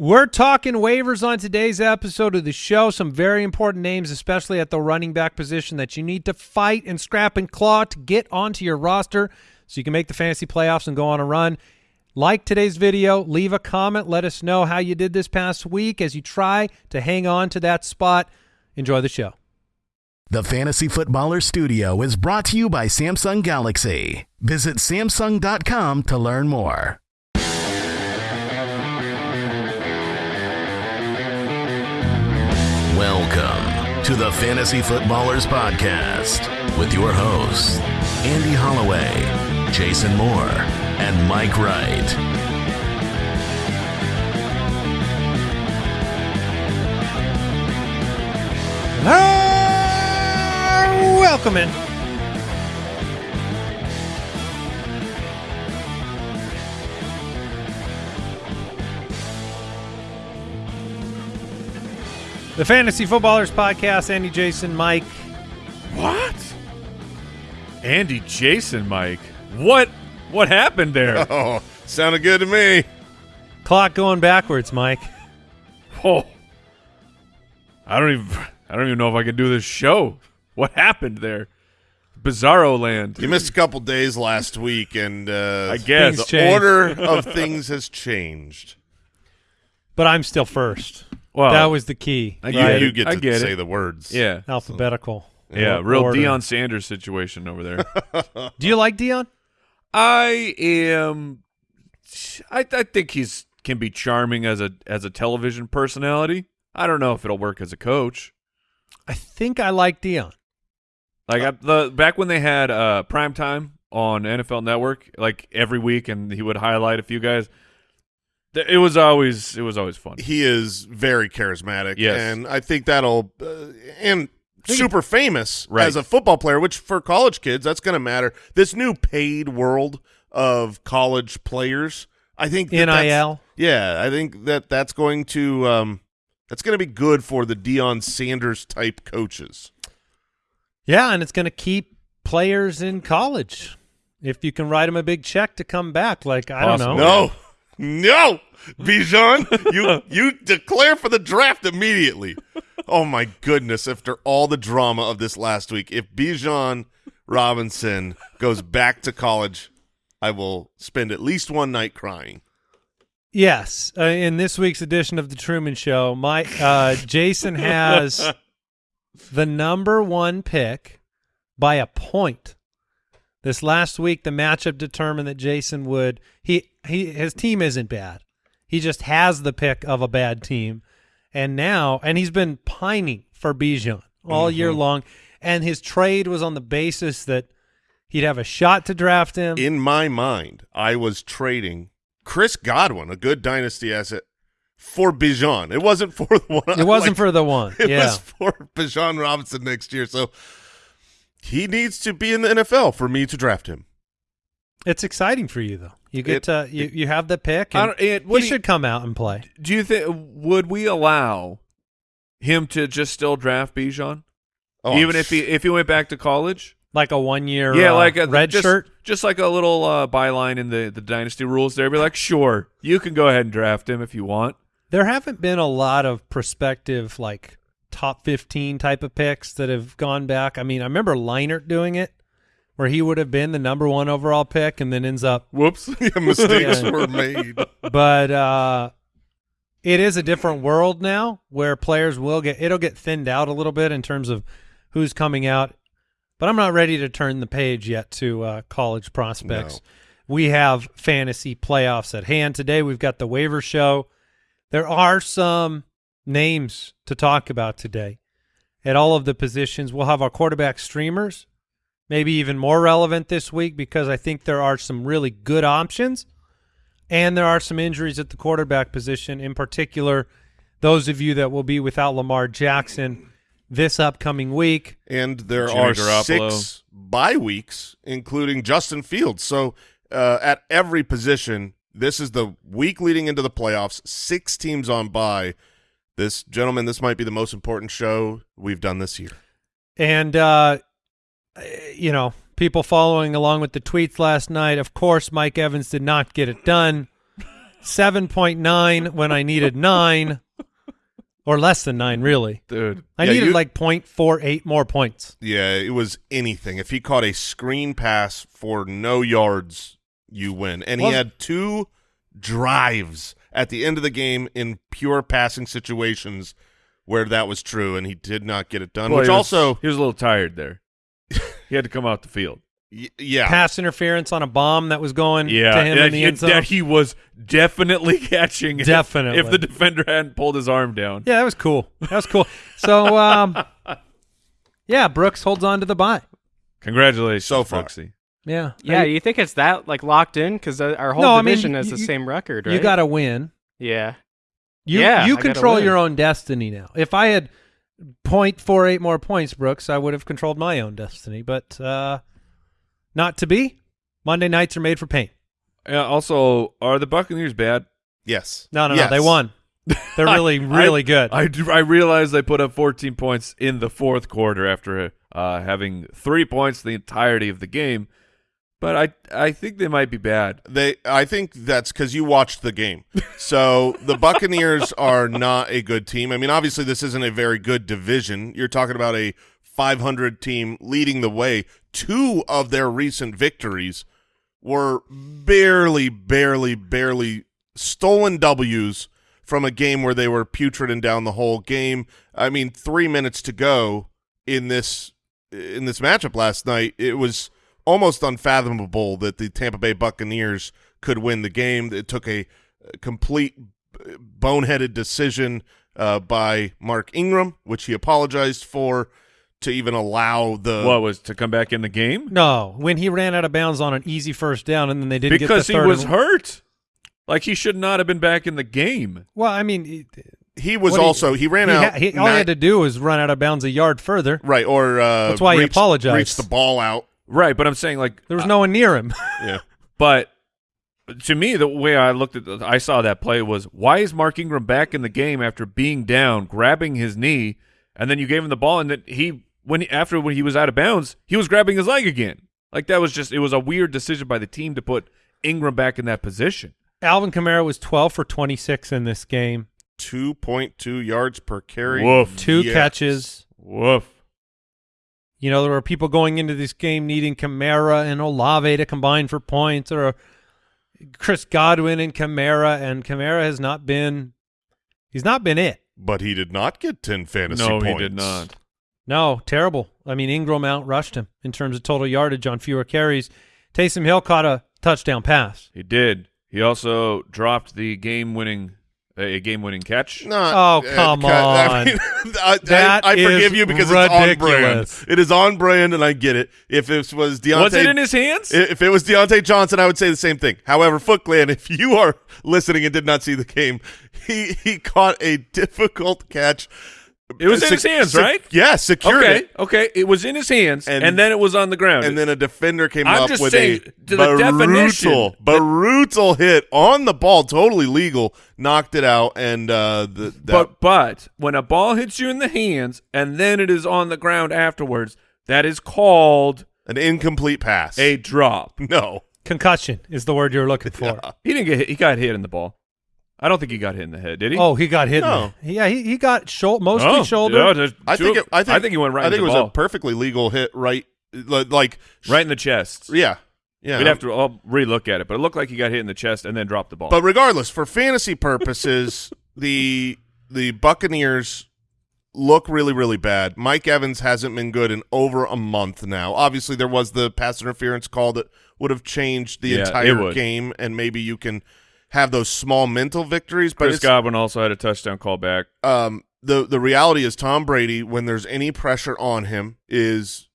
We're talking waivers on today's episode of the show. Some very important names, especially at the running back position, that you need to fight and scrap and claw to get onto your roster so you can make the fantasy playoffs and go on a run. Like today's video, leave a comment. Let us know how you did this past week as you try to hang on to that spot. Enjoy the show. The Fantasy Footballer Studio is brought to you by Samsung Galaxy. Visit Samsung.com to learn more. Welcome to the Fantasy Footballers Podcast with your hosts, Andy Holloway, Jason Moore, and Mike Wright. Ah, welcome in. The Fantasy Footballers Podcast, Andy, Jason, Mike. What? Andy Jason Mike. What what happened there? Oh, sounded good to me. Clock going backwards, Mike. Oh. I don't even I don't even know if I can do this show. What happened there? Bizarro land. You missed a couple days last week, and uh, I guess. the changed. order of things has changed. But I'm still first. Well, that was the key. I You, get it. you get I to get say it. the words. Yeah. Alphabetical. Yeah, real order. Deion Sanders situation over there. Do you like Deion? I am I, I think he's can be charming as a as a television personality. I don't know if it'll work as a coach. I think I like Deion. Like I, the back when they had uh prime time on NFL Network, like every week, and he would highlight a few guys. It was always it was always fun. He is very charismatic. Yes. And I think that'll, uh, and super famous Right. as a football player, which for college kids, that's going to matter. This new paid world of college players, I think that that's- NIL. Yeah, I think that that's going to um, that's going to be good for the Deion Sanders type coaches. Yeah, and it's going to keep players in college. If you can write them a big check to come back, like I don't know. No, no, Bijan, you you declare for the draft immediately. Oh my goodness! After all the drama of this last week, if Bijan Robinson goes back to college, I will spend at least one night crying. Yes, uh, in this week's edition of the Truman Show, my uh, Jason has the number one pick by a point. This last week, the matchup determined that Jason would he he his team isn't bad. He just has the pick of a bad team, and now and he's been pining for Bijan all mm-hmm. year long, and his trade was on the basis that he'd have a shot to draft him. In my mind, I was trading Chris Godwin, a good dynasty asset, for Bijan. It wasn't for the one. it wasn't like, for the one. It yeah. was for Bijan Robinson next year. So he needs to be in the NFL for me to draft him. It's exciting for you though. You get It- to you, you have the pick. I And it- he what you- should come out and play. Do you think would we allow him to just still draft Bijan, Oh, even I'm if he if he went back to college? Like a one year yeah, uh, like a red just, shirt. just like a little uh, byline in the the dynasty rules. There, be like, sure, you can go ahead and draft him if you want. There haven't been a lot of prospective like top fifteen type of picks that have gone back. I mean, I remember Leinart doing it, where he would have been the number one overall pick and then ends up. Whoops. mistakes Yeah. were made. But uh, it is a different world now where players will get it'll get thinned out a little bit in terms of who's coming out. But I'm not ready to turn the page yet to uh, college prospects. No. We have fantasy playoffs at hand today. We've got the waiver show. There are some names to talk about today at all of the positions. We'll have our quarterback streamers, maybe even more relevant this week because I think there are some really good options and there are some injuries at the quarterback position, in particular, those of you that will be without Lamar Jackson this upcoming week. and there Jimmy are Garoppolo. six bye weeks, including Justin Fields. So uh, at every position, this is the week leading into the playoffs. Six teams on bye. This gentleman, this might be the most important show we've done this year. And, uh, you know, people following along with the tweets last night, of course, Mike Evans did not get it done. seven point nine when I needed nine, or less than nine. Really, Dude. I Yeah, needed you- like point four eight more points. Yeah, it was anything. If he caught a screen pass for no yards, you win. And he had two drives at the end of the game in pure passing situations where that was true, and he did not get it done. Boy, which he was- also, he was a little tired there. he had to come out the field. y- yeah, Pass interference on a bomb that was going Yeah, to him that, in the he, end zone. that he was definitely catching. if- Definitely. if, the defender hadn't pulled his arm down. yeah, that was cool. That was cool. So, um, yeah, Brooks holds on to the bye. Congratulations, So far. Brooksy. Yeah, Yeah, I- you think it's that like locked in because our whole No, I mean, division has you- the you- same record, right? you got to win. yeah. You Yeah, you I control your own destiny now. If I had 0.48 more points, Brooks, I would have controlled my own destiny. But uh, not to be. Monday nights are made for pain. Yeah, also, are the Buccaneers bad? yes. No, no, Yes. no. They won. They're really, really I- good. I, do- I realized they put up 14 points in the fourth quarter after uh, having three points the entirety of the game, but I I think they might be bad. They, I think that's because you watched the game. So the Buccaneers are not a good team. I mean, obviously, this isn't a very good division. You're talking about a 500 team leading the way. Two of their recent victories were barely, barely, barely stolen W's from a game where they were putrid and down the whole game. I mean, three minutes to go in this in this matchup last night, it was almost unfathomable that the Tampa Bay Buccaneers could win the game. It took a, a complete boneheaded decision uh, by Mark Ingram, which he apologized for, to even allow the what was to come back in the game? no, when he ran out of bounds on an easy first down and then they didn't Because get he the third was and- hurt. Like he should not have been back in the game. Well, I mean, he, he was what he- also he ran he out ha- he- all he had to do was run out of bounds a yard further. right or uh, That's why he reach- apologized. reach the ball out. Right, but I'm saying like There was uh, no one near him. Yeah. But to me, the way I looked at, the, I saw that play was, why is Mark Ingram back in the game after being down, grabbing his knee, and then you gave him the ball, and then he, when he, after when he was out of bounds, he was grabbing his leg again. Like that was just, it was a weird decision by the team to put Ingram back in that position. Alvin Kamara was 12 for 26 in this game. Two point two yards per carry. Woof. Two Yes. catches. Woof. You know, there were people going into this game needing Kamara and Olave to combine for points, or Chris Godwin and Kamara, and Kamara has not been. He's not been it. But he did not get ten fantasy No, points. he did not. No, terrible. I mean, Ingram outrushed him in terms of total yardage on fewer carries. Taysom Hill caught a touchdown pass. He did. He also dropped the game-winning, a game-winning catch. Not, Oh, uh, come I on. mean, I, That I, I forgive you because it's on brand. It is on brand, and I get it. If it was Diontae, Was it in his hands? If it was Diontae Johnson, I would say the same thing. However, Foot Clan, if you are listening and did not see the game, he he caught a difficult catch. It was in his hands, right? Yeah, secured okay, it. okay. It was in his hands, And- and, then it was on the ground. And then a defender came I'm up just with saying, a to the brutal, brutal hit on the ball, totally legal, knocked it out, and uh, the that, But but when a ball hits you in the hands and then it is on the ground afterwards, that is called an incomplete pass. a drop. no, Concussion is the word you're looking for. He didn't get hit. He got hit in the ball. I don't think he got hit in the head, did he? Oh, he got hit. in No. the- Yeah, he, he got shou- mostly Oh, shoulder. yeah, there's I think it, I think he went right. I think in it the was ball. a perfectly legal hit, right? Like right in the chest. yeah, yeah. We'd have to I'll relook at it, but it looked like he got hit in the chest and then dropped the ball. But regardless, for fantasy purposes, the the Buccaneers look really, really bad. Mike Evans hasn't been good in over a month now. Obviously, there was the pass interference call that would have changed the Yeah, entire game, and maybe you can have those small mental victories. But Chris Godwin also had a touchdown call back. um, the the reality is Tom Brady, when there's any pressure on him, is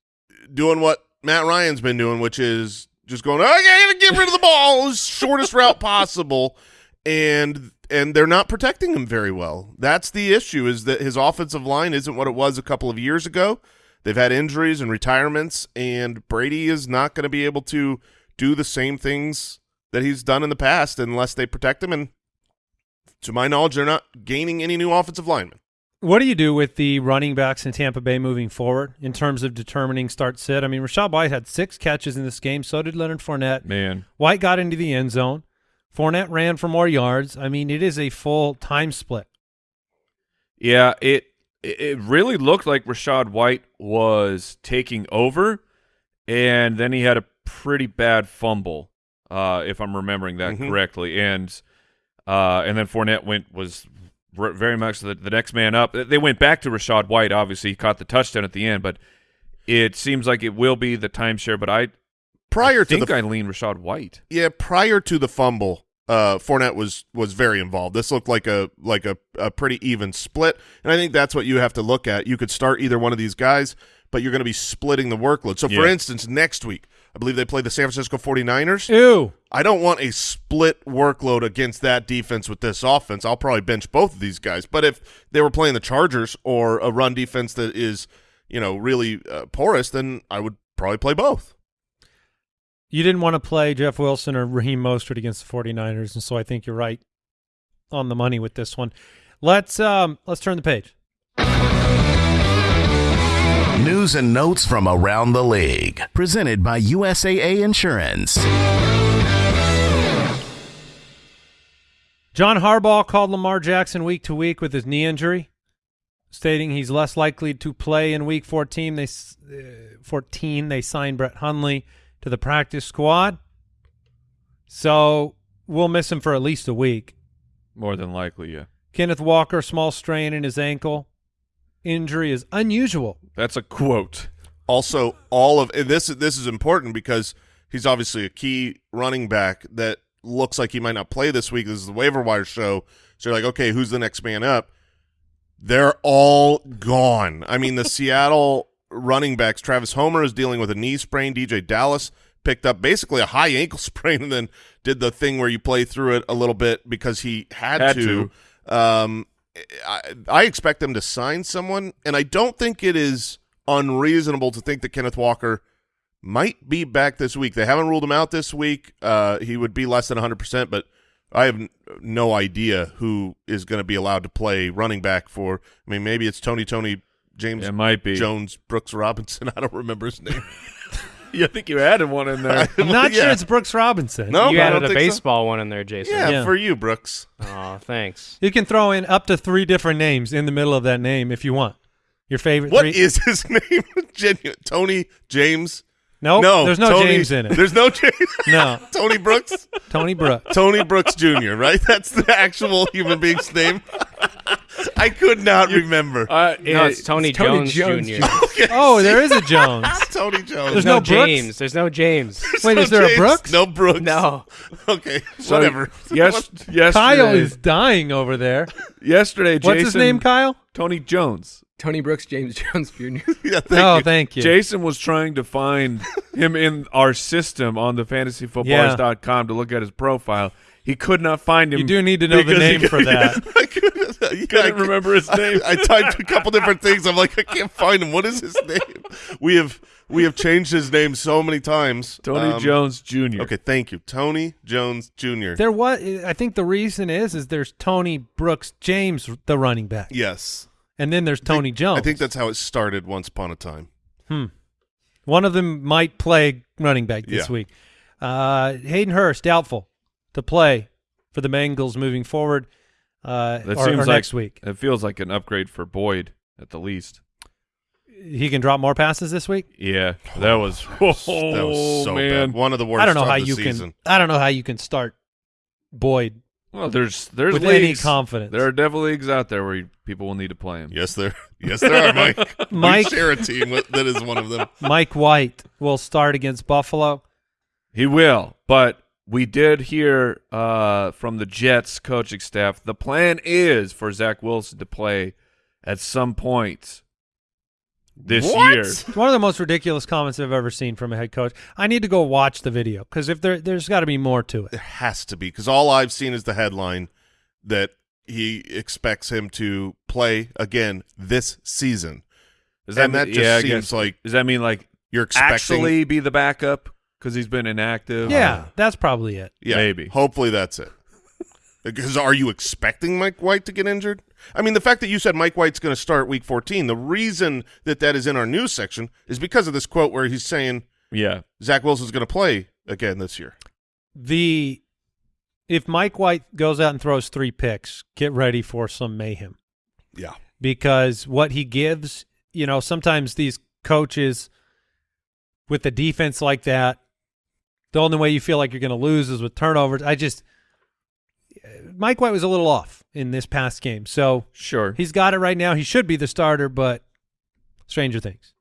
doing what Matt Ryan's been doing, which is just going, I gotta get rid of the ball, shortest route possible, and and they're not protecting him very well. That's the issue: is that his offensive line isn't what it was a couple of years ago. They've had injuries and retirements, and Brady is not going to be able to do the same things that he's done in the past unless they protect him. And to my knowledge, they're not gaining any new offensive linemen. What do you do with the running backs in Tampa Bay moving forward in terms of determining start sit? I mean, Rachaad White had six catches in this game. So did Leonard Fournette. Man, White got into the end zone. Fournette ran for more yards. I mean, it is a full time split. Yeah, it it it really looked like Rachaad White was taking over, and then he had a pretty bad fumble, uh, if I'm remembering that Mhm. correctly, and uh, and then Fournette went was very much the, the next man up. They went back to Rachaad White. Obviously, he caught the touchdown at the end, but it seems like it will be the timeshare. But I Prior to think the I lean Rachaad White. yeah, prior to the fumble, uh, Fournette was was very involved. This looked like a like a, a pretty even split, and I think that's what you have to look at. You could start either one of these guys, but you're going to be splitting the workload. So, for instance, next week, I believe they play the San Francisco 49ers. Ew. I don't want a split workload against that defense with this offense. I'll probably bench both of these guys. But if they were playing the Chargers or a run defense that is, you know, really uh, porous, then I would probably play both. You didn't want to play Jeff Wilson or Raheem Mostert against the 49ers, and so I think you're right on the money with this one. Let's um let's turn the page. News and notes from around the league. Presented by USAA Insurance. John Harbaugh called Lamar Jackson week to week with his knee injury, stating he's less likely to play in week 14. They uh, 14 they signed Brett Hundley to the practice squad. So, we'll miss him for at least a week. More than likely, yeah. Kenneth Walker small strain in his ankle. Injury is unusual. That's a quote. Also, all of and this this is important because he's obviously a key running back that looks like he might not play this week. This is the waiver wire show, so you're like, okay, who's the next man up? They're all gone. I mean, the Seattle running backs, Travis Homer is dealing with a knee sprain. DeeJay Dallas picked up basically a high ankle sprain and then did the thing where you play through it a little bit because he had, Had to. Um, I, I expect them to sign someone, and I don't think it is unreasonable to think that Kenneth Walker might be back this week. They haven't ruled him out this week. Uh, he would be less than 100%, but I have no idea who is going to be allowed to play running back for. I mean, maybe it's Tony, Tony, James It might be. Jones, Brooks Robinson. I don't remember his name. Yeah, I think you added one in there. I'm not Yeah. sure it's Brooks Robinson. No? you I added a think so. baseball one in there, Jason. yeah, Yeah. for you, Brooks. Oh, thanks. You can throw in up to three different names in the middle of that name if you want. Your favorite What three. is his name? Genuine. Tony, James. Nope, no, there's no Tony- James in it. There's no James. No, Tony Brooks. Tony Brooks. Tony Brooks Jr., right? That's the actual human being's name. I could not remember. Uh, No, it's Tony, Tony Jones, Jones Jr. Okay. Oh, there is a Jones. Tony Jones. There's There's no no, James. There's no James. Wait, No is there a Brooks? No Brooks. no. Okay, So, whatever. Yes, yesterday, Kyle is dying over there. yesterday. What's his name, Kyle? Tony Jones. Tony Brooks, James Jones Jr. yeah, thank oh, you. thank you. Jason was trying to find him in our system on the fantasyfootballers.com to look at his profile. He could not find him. You do need to know the because he name for that. I couldn't, yeah, I couldn't remember his name. I, I typed a couple different things. I'm like, I can't find him. What is his name? We have we have changed his name so many times. Tony Um, Jones Jr. Okay, thank you, Tony Jones Jr. There was. I think the reason is is there's Tony Brooks James, the running back, Yes, and then there's Tony Jones. I think that's how it started once upon a time. Hmm. One of them might play running back this Yeah. week. Uh, Hayden Hurst doubtful to play for the Bengals moving forward. Uh, That or, seems or like next week. It feels like an upgrade for Boyd at the least. He can drop more passes this week. Yeah, that was. Oh, that was so man. bad. One of the worst. I don't know of how the you season. can. I don't know how you can start Boyd Well, there's there's with any leagues. confidence. There are devil leagues out there where you, people will need to play him. Yes, there. Yes, there are, Mike. Mike- we share a team with, that is one of them. Mike White will start against Buffalo. He will, but we did hear uh, from the Jets coaching staff the plan is for Zach Wilson to play at some point this What? year. One of the most ridiculous comments I've ever seen from a head coach. I need to go watch the video because if there, there's got to be more to it. There has to be because all I've seen is the headline that he expects him to play again this season. Does And that mean- just yeah, seems guess- like Does that mean like you're expecting. actually be the backup because he's been inactive? Yeah, uh-huh. that's probably it. yeah, maybe. Hopefully that's it. Because are you expecting Mike White to get injured? I mean, the fact that you said Mike White's going to start Week 14, the reason that that is in our news section is because of this quote where he's saying yeah. Zach Wilson's going to play again this year. The if Mike White goes out and throws three picks, get ready for some mayhem Yeah. because what he gives, you know, sometimes these coaches with the defense like that, the only way you feel like you're going to lose is with turnovers. I just Mike White was a little off in this past game, so Sure. he's got it right now. He should be the starter, but stranger things.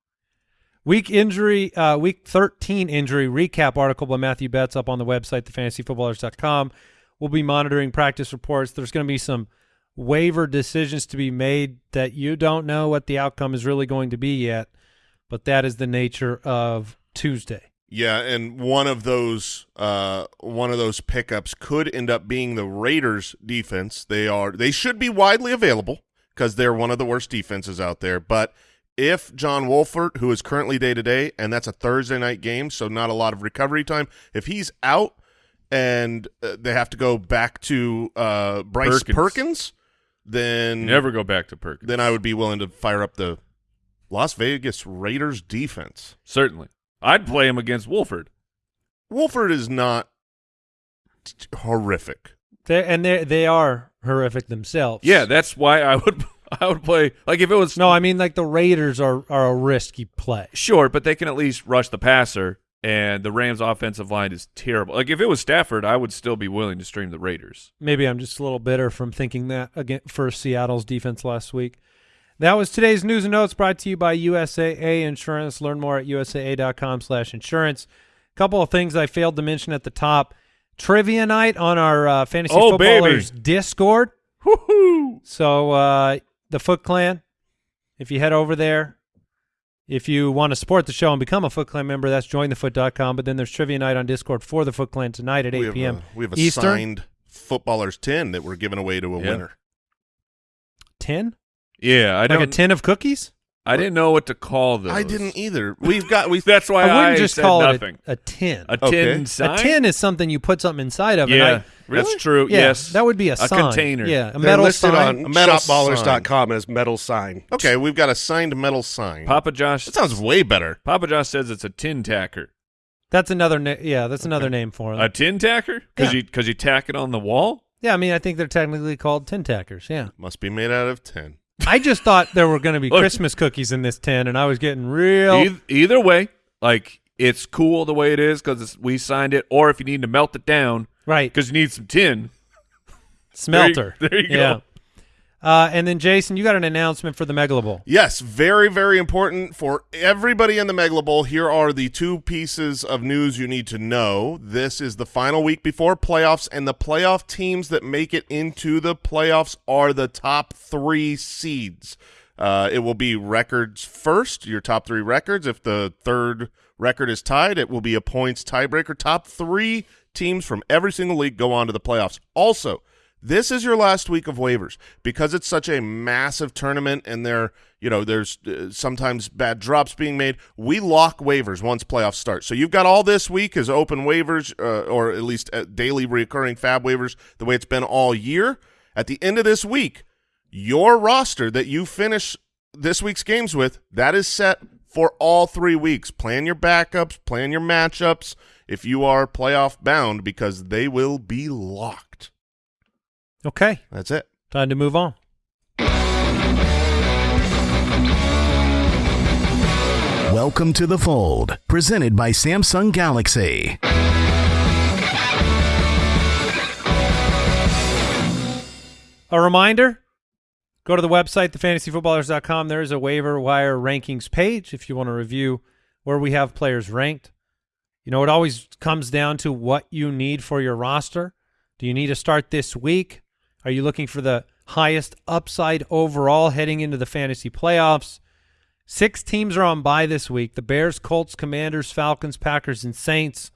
Week injury, uh, week 13 injury recap article by Matthew Betz up on the website, thefantasyfootballers.com. We'll be monitoring practice reports. There's going to be some waiver decisions to be made that you don't know what the outcome is really going to be yet, but that is the nature of Tuesday. Yeah, and one of those uh, one of those pickups could end up being the Raiders defense. They are they should be widely available because they're one of the worst defenses out there. But if John Wolford, who is currently day to day, and that's a Thursday night game, so not a lot of recovery time, if he's out and uh, they have to go back to uh, Bryce Perkins. Perkins, then Never go back to Perkins. then I would be willing to fire up the Las Vegas Raiders defense. Certainly. I'd play him against Wolford. Wolford is not horrific. They're, and they they are horrific themselves. Yeah, that's why I would I would play like if it was No, I mean like the Raiders are are a risky play. sure, but they can at least rush the passer and the Rams offensive line is terrible. Like if it was Stafford, I would still be willing to stream the Raiders. Maybe I'm just a little bitter from thinking that again for Seattle's defense last week. That was today's news and notes brought to you by USAA Insurance. Learn more at usaa.com slash insurance. A couple of things I failed to mention at the top. Trivia night on our uh, Fantasy Oh, baby. Footballers Discord. Woohoo! So uh, the Foot Clan, if you head over there, if you want to support the show and become a Foot Clan member, that's jointhefoot.com. But then there's Trivia night on Discord for the Foot Clan tonight at 8 we have p.m. We have a Eastern. signed footballers 10 that we're giving away to a Yeah. winner. 10? Yeah, I Like a don't. tin of cookies? I didn't know what to call those. I didn't either. We've got we That's why I I, wouldn't just said call nothing. it a, a tin. A Okay. tin sign. A tin is something you put something inside of. and Yeah, I- that's true. Yeah, yes, that would be a, a sign. container. Yeah, a They're metal listed sign. on A metal as metal sign. okay. We've got a signed metal sign. Papa Josh. that sounds way better. Papa Josh says it's a tin tacker. That's another. Na- yeah, that's another name for them. A tin tacker? Because Yeah. you because you tack it on the wall. yeah, I mean, I think they're technically called tin tackers. Yeah, Must be made out of tin. I just thought there were going to be Look. Christmas cookies in this tin, and I was getting real. Eith- either way, like it's cool the way it is because we signed it. Or if you need to melt it down right, because you need some tin. smelter. There you- there you yeah. go. Uh, and then Jason, you got an announcement for the Megalo Bowl. Yes, very, very important for everybody in the Megalo Bowl. Here are the two pieces of news you need to know. This is the final week before playoffs, and the playoff teams that make it into the playoffs are the top three seeds. Uh, it will be records first, your top three records. If the third record is tied, it will be a points tiebreaker. Top three teams from every single league go on to the playoffs. Also, this is your last week of waivers. Because it's such a massive tournament and there you know there's uh, sometimes bad drops being made we lock waivers once playoffs start. So you've got all this week as open waivers uh, or at least uh, daily recurring FAAB waivers the way it's been all year. At the end of this week your roster that you finish this week's games with that is set for all three weeks. Plan your backups plan your matchups. If you are playoff bound because they will be locked Okay, that's it time to move on. Welcome to the fold, presented by Samsung Galaxy. A reminder go to the website, thefantasyfootballers.com. There is a waiver wire rankings page if you want to review where we have players ranked. You know, it always comes down to what you need for your roster. Do you need to start this week? Are you looking for the highest upside overall heading into the fantasy playoffs? Six teams are on bye this week the Bears, Colts, Commanders, Falcons, Packers, and Saints.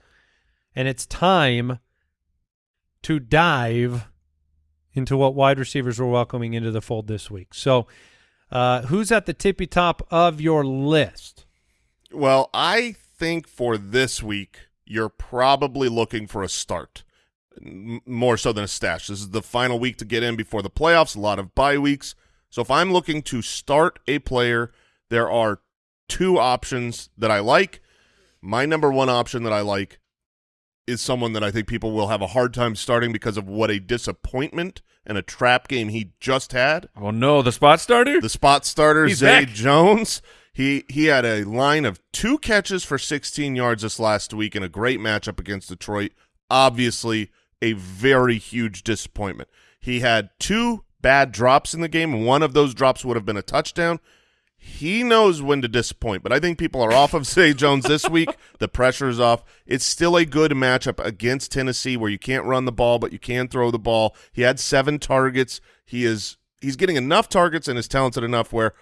And it's time to dive into what wide receivers we're welcoming into the fold this week. So, uh, who's at the tippy top of your list? Well, I think for this week, you're probably looking for a start more so than a stash. This is the final week to get in before the playoffs, a lot of bye weeks. So if I'm looking to start a player, there are two options that I like. My number one option that I like is someone that I think people will have a hard time starting because of what a disappointment and a trap game he just had. Oh no, the spot starter. The spot starter, He's Zay back. Jones. He he had a line of two catches for 16 yards this last week in a great matchup against Detroit. Obviously, a very huge disappointment. He had two bad drops in the game, one of those drops would have been a touchdown. He knows when to disappoint, but I think people are off of Zay Jones this week. The pressure is off. It's still a good matchup against Tennessee where you can't run the ball, but you can throw the ball. He had seven targets. He is he's getting enough targets and is talented enough where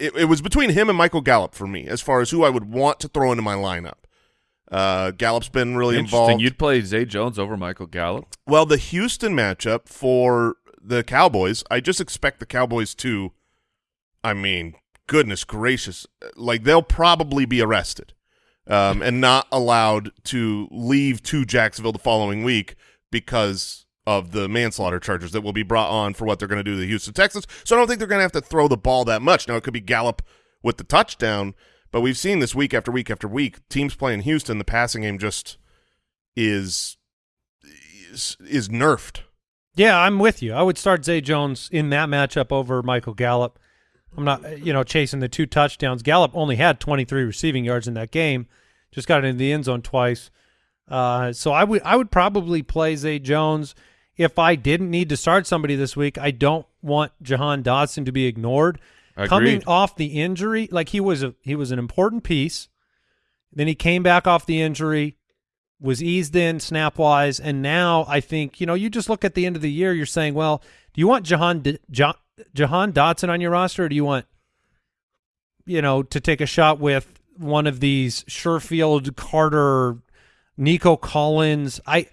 it, it was between him and Michael Gallup for me as far as who I would want to throw into my lineup. Uh, Gallup's been really involved. You'd play Zay Jones over Michael Gallup. Well, the Houston matchup for the Cowboys, I just expect the Cowboys to, I mean, goodness gracious, like they'll probably be arrested um, and not allowed to leave to Jacksonville the following week because of the manslaughter charges that will be brought on for what they're going to do to the Houston Texans. So I don't think they're going to have to throw the ball that much. Now, it could be Gallup with the touchdown, but we've seen this week after week after week, teams playing in Houston, the passing game just is is, is nerfed. Yeah, I'm with you. I would start Zay Jones in that matchup over Michael Gallup. I'm not, you know, chasing the two touchdowns. Gallup only had 23 receiving yards in that game, just got into the end zone twice. Uh, so I would, I would probably play Zay Jones if I didn't need to start somebody this week. I don't want Jahan Dotson to be ignored. Coming off the injury, like he was a, he was an important piece. Then he came back off the injury, was eased in snap wise, and now I think you know you just look at the end of the year. You're saying, well, do you want Jahan Jahan Dotson on your roster, or do you want you know to take a shot with one of these Sherfield, Carter, Nico Collins? I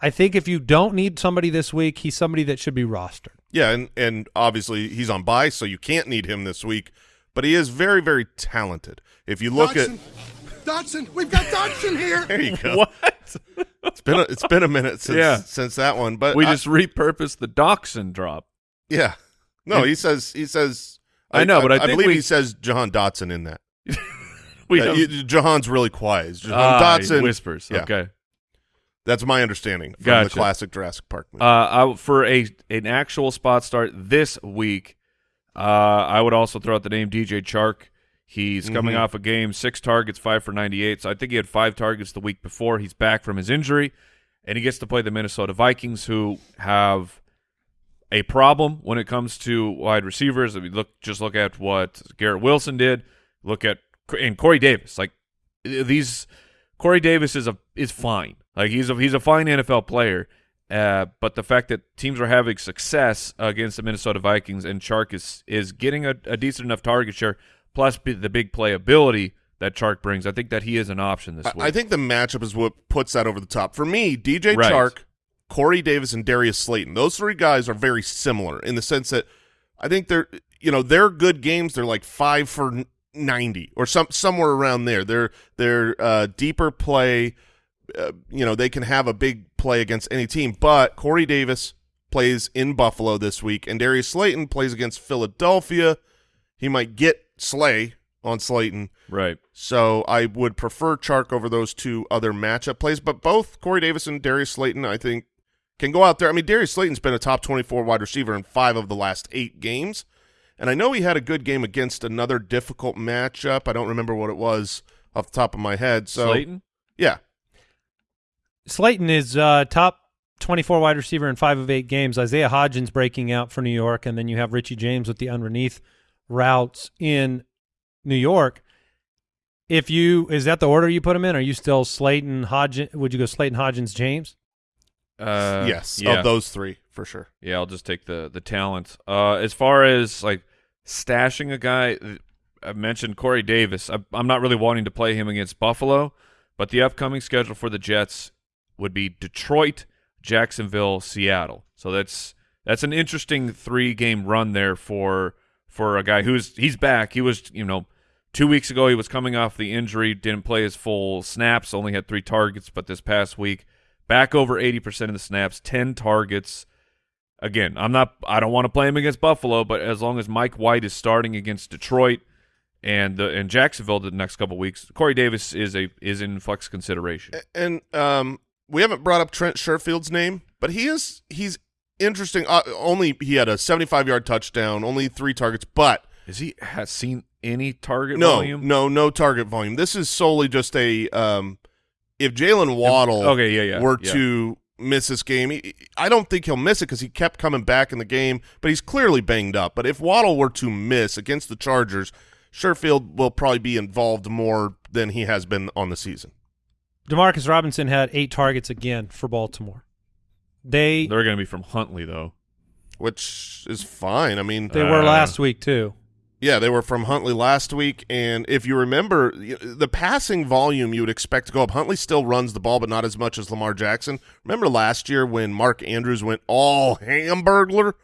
I think if you don't need somebody this week, he's somebody that should be rostered. Yeah, and and obviously he's on bye, so you can't need him this week. But he is very, very talented. If you look Dodson, at Dodson, we've got Dodson here. there you go. What? It's been a, it's been a minute since Yeah. since that one, but we I- just repurposed the Dachshund drop. yeah. No, he says he says. I know, but I think believe we- he says Jahan Dotson in that. We Uh, Jahan's really quiet. It's Jahan Ah, Dotson whispers. Yeah. Okay. That's my understanding from Gotcha. the classic Jurassic Park movie. Uh, I, for a an actual spot start this week, uh, I would also throw out the name DJ Chark. He's coming Mhm. off a game, six targets, five for 98. So I think he had five targets the week before. He's back from his injury, and he gets to play the Minnesota Vikings, who have a problem when it comes to wide receivers. If you look, just look at what Garrett Wilson did. Look at and Corey Davis. Like these, Corey Davis is a is fine. Like he's a he's a fine NFL player. Uh, but the fact that teams are having success against the Minnesota Vikings and Chark is is getting a, a decent enough target share, plus b- the big playability that Chark brings, I think that he is an option this I, week. I think the matchup is what puts that over the top. For me, DJ Right. Chark, Corey Davis, and Darius Slayton. Those three guys are very similar in the sense that I think they're you know they're good games. They're like five for ninety or some somewhere around there. They're they're uh, deeper play. Uh, you know they can have a big play against any team. But Corey Davis plays in Buffalo this week, and Darius Slayton plays against Philadelphia. He might get Slay on Slayton. right. So I would prefer Chark over those two other matchup plays, but both Corey Davis and Darius Slayton, I think, can go out there. I mean, Darius Slayton's been a top 24 wide receiver in five of the last eight games, and I know he had a good game against another difficult matchup. I don't remember what it was off the top of my head. So Slayton. yeah, Slayton is uh, top 24 wide receiver in five of eight games. Isaiah Hodgins breaking out for New York, and then you have Richie James with the underneath routes in New York. If you is that the order you put them in? Are you still Slayton Hodgins? Would you go Slayton Hodgins James? Uh, yes, yeah. of those three for sure. Yeah, I'll just take the the talent. Uh, as far as like stashing a guy, I mentioned Corey Davis. I, I'm not really wanting to play him against Buffalo, but the upcoming schedule for the Jets would be Detroit, Jacksonville, Seattle. So that's that's an interesting three game run there for for a guy who's he's back. He was you know two weeks ago he was coming off the injury, didn't play his full snaps, only had three targets, but this past week back over 80% of the snaps, 10 targets. Again, I'm not I don't want to play him against Buffalo, but as long as Mike White is starting against Detroit and the and Jacksonville the next couple weeks. Corey Davis is a is in flex consideration. And um, we haven't brought up Trent Sherfield's name, but he is he's interesting. Uh, only he had a 75 yard touchdown, only three targets, but is he has seen any target no, volume? no, no target volume. This is solely just a um, if Jalen Waddle Okay, yeah, yeah. were yeah. to miss this game, he, I don't think he'll miss it because he kept coming back in the game, but he's clearly banged up. But if Waddle were to miss against the Chargers, Sherfield will probably be involved more than he has been on the season. Demarcus Robinson had eight targets again for Baltimore. They They're going to be from Huntley though. which is fine. I mean, they were Uh, last week too. yeah, they were from Huntley last week, and if you remember, the passing volume you would expect to go up. Huntley still runs the ball, but not as much as Lamar Jackson. Remember last year when Mark Andrews went all hamburglar?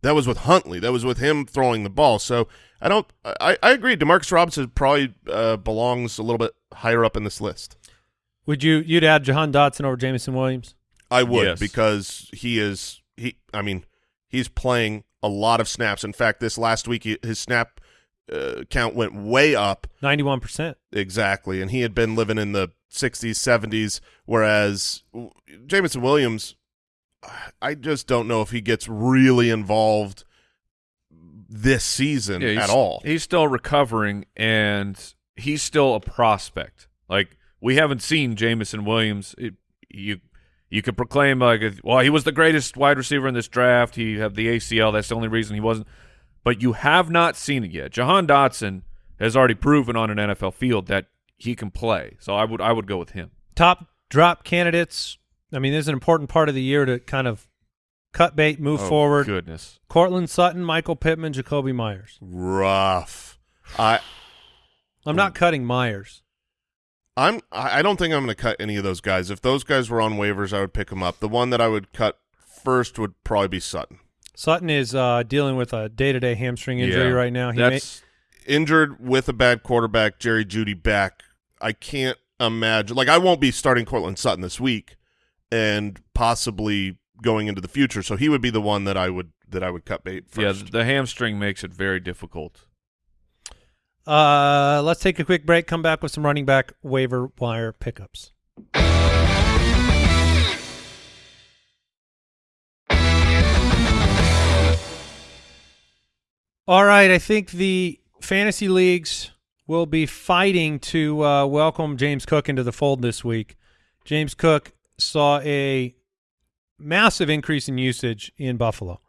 That was with Huntley. That was with him throwing the ball. So I don't. I, I agree. Demarcus Robinson probably uh, belongs a little bit higher up in this list. Would you you'd add Jahan Dotson over Jameson Williams? I would Yes. because he is he. I mean, he's playing a lot of snaps. In fact, this last week he- his snap uh, count went way up. Ninety one percent. Exactly, and he had been living in the 60s, 70s, whereas Jameson Williams, I just don't know if he gets really involved this season Yeah, at all. He's still recovering, and he's still a prospect. Like we haven't seen Jameson Williams. It, you you could proclaim like, well, he was the greatest wide receiver in this draft. He had the ACL. That's the only reason he wasn't. But you have not seen it yet. Jahan Dotson has already proven on an NFL field that he can play. So I would I would go with him. Top drop candidates. I mean, this is an important part of the year to kind of cut bait, move Oh, forward. Goodness. Courtland Sutton, Michael Pittman, Jakobi Meyers. Rough. I I'm not cutting Meyers. I'm I I don't think I'm going to cut any of those guys. If those guys were on waivers, I would pick them up. The one that I would cut first would probably be Sutton. Sutton is uh, dealing with a day-to-day hamstring injury Yeah. right now. He may, That's Injured with a bad quarterback, Jerry Jeudy back. I can't imagine. Like I won't be starting Courtland Sutton this week, and possibly going into the future. So he would be the one that I would that I would cut bait yeah. The hamstring makes it very difficult. Uh, let's take a quick break. Come back with some running back waiver wire pickups. All right, I think the fantasy leagues will be fighting to uh, welcome James Cook into the fold this week. James Cook saw a massive increase in usage in Buffalo.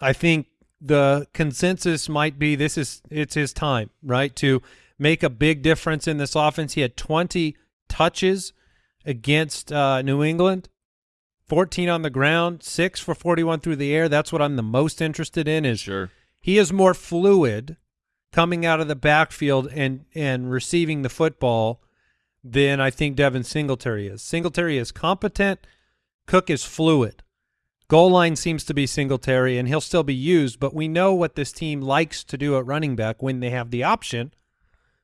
I think the consensus might be this is it's his time, right, to make a big difference in this offense. He had 20 touches against uh, New England, 14 on the ground, six for 41 through the air. That's what I'm the most interested in. Is Sure. he is more fluid coming out of the backfield and and receiving the football than I think Devin Singletary is. Singletary is competent. Cook is fluid. Goal line seems to be Singletary, and he'll still be used. But we know what this team likes to do at running back when they have the option,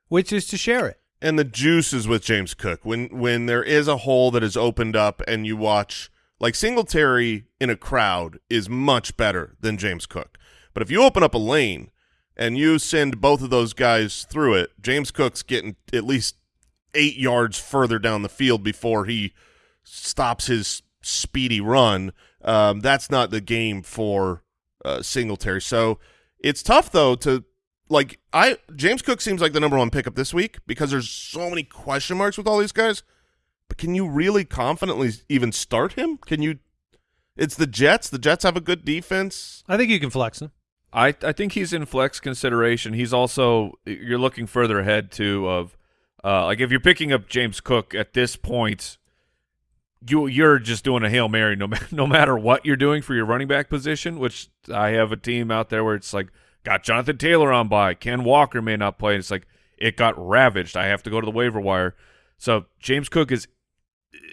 which is to share it. and the juice is with James Cook. When when there is a hole that is opened up and you watch like Singletary in a crowd is much better than James Cook. But if you open up a lane and you send both of those guys through it, James Cook's getting at least eight yards further down the field before he stops his speedy run. Um, that's not the game for uh, Singletary. So it's tough though to like I James Cook seems like the number one pickup this week because there's so many question marks with all these guys. But can you really confidently even start him? Can you? It's the Jets. The Jets have a good defense. I think you can flex him. I I think he's in flex consideration. He's also you're looking further ahead too of uh, like if you're picking up James Cook at this point, you you're just doing a hail mary no no matter what you're doing for your running back position. Which I have a team out there where it's like got Jonathan Taylor on by, Ken Walker may not play. It's like it got ravaged. I have to go to the waiver wire. So James Cook is